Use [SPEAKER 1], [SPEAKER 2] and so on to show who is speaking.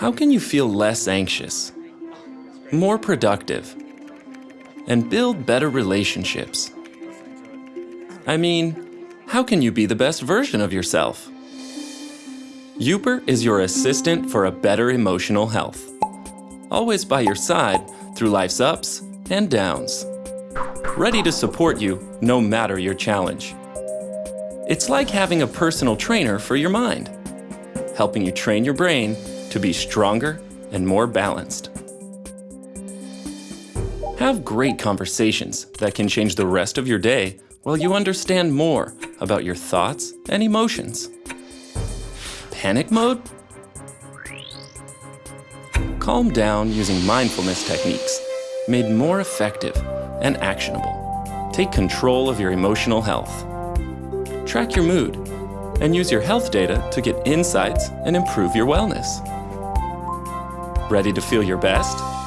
[SPEAKER 1] How can you feel less anxious, more productive, and build better relationships? I mean, how can you be the best version of yourself? Youper is your assistant for a better emotional health. Always by your side through life's ups and downs. Ready to support you no matter your challenge. It's like having a personal trainer for your mind, helping you train your brain to be stronger and more balanced. Have great conversations that can change the rest of your day while you understand more about your thoughts and emotions. Panic mode? Calm down using mindfulness techniques, made more effective and actionable. Take control of your emotional health. Track your mood and use your health data to get insights and improve your wellness. Ready to feel your best?